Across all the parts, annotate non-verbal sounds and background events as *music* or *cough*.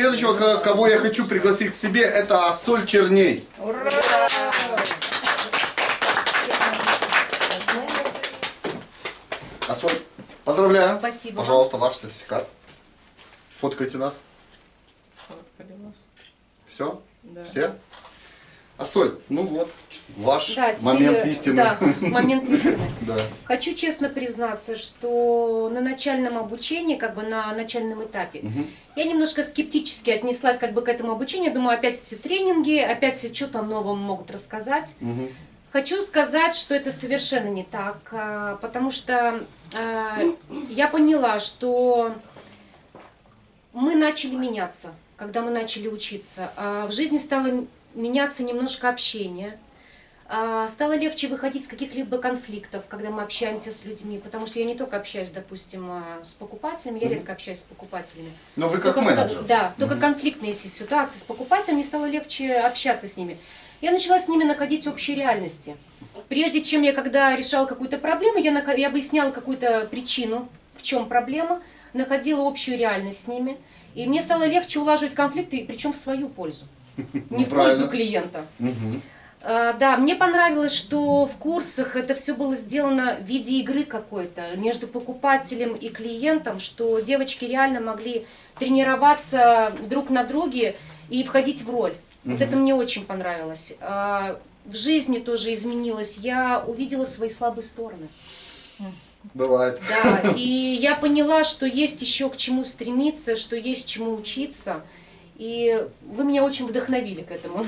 Следующего, ко- кого я хочу пригласить к себе, это Ассоль Черней. Ура! Ассоль, поздравляю. Спасибо. Пожалуйста, ваш сертификат. Фоткайте нас. Все? Да. Все? Ассоль, ну вот, ваш Да, теперь, момент истины. Да, момент истины. *laughs* Да. Хочу честно признаться, что на начальном обучении, как бы на начальном этапе, Мгм. я немножко скептически отнеслась как бы к этому обучению. Думаю, опять эти тренинги, опять что там нового могут рассказать. Мгм. Хочу сказать, что это совершенно не так, а, потому что а, я поняла, что мы начали меняться, когда мы начали учиться. А В жизни стало меняться немножко общение. А, Стало легче выходить с каких-либо конфликтов, когда мы общаемся с людьми, потому что я не только общаюсь, допустим, а, с покупателями, я редко общаюсь с покупателями. Но вы как Только- менеджер. Да, только Мгм. конфликтные си- ситуации с покупателем, мне стало легче общаться с ними. Я начала с ними находить общие реальности. Прежде чем я, когда решала какую-то проблему, я, нахо- я выясняла какую-то причину, в чем проблема, находила общую реальность с ними. И мне стало легче улаживать конфликты, причем в свою пользу, не в Ну, пользу клиента. Да, мне понравилось, что в курсах это все было сделано в виде игры какой-то между покупателем и клиентом, что девочки реально могли тренироваться друг на друге и входить в роль. Вот Мгм. это мне очень понравилось. А, В жизни тоже изменилось. Я увидела свои слабые стороны. Бывает. Да, и я поняла, что есть еще к чему стремиться, что есть чему учиться. И вы меня очень вдохновили к этому.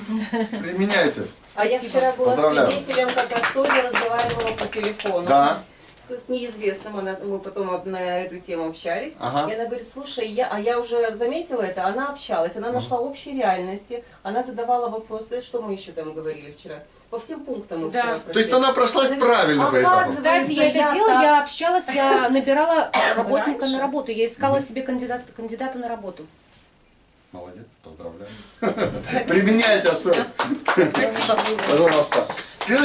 Применяйте. А я вчера была Поздравляю. свидетелем, когда Соня разговаривала по телефону. Да. С, неизвестным, она, мы потом на эту тему общались. Ага. И она говорит, слушай, я, а я уже заметила это, она общалась, она нашла общие реальности, она задавала вопросы, что мы еще там говорили вчера. По всем пунктам мы Да. вчера То есть она прошлась правильно по этому. Оказывается, Кстати, я это я делала, так- я общалась, я набирала *coughs* работника Раньше? на работу, я искала себе кандидата, кандидата на работу. Молодец, поздравляю. *laughs* Применяйте особо. Спасибо. Пожалуйста.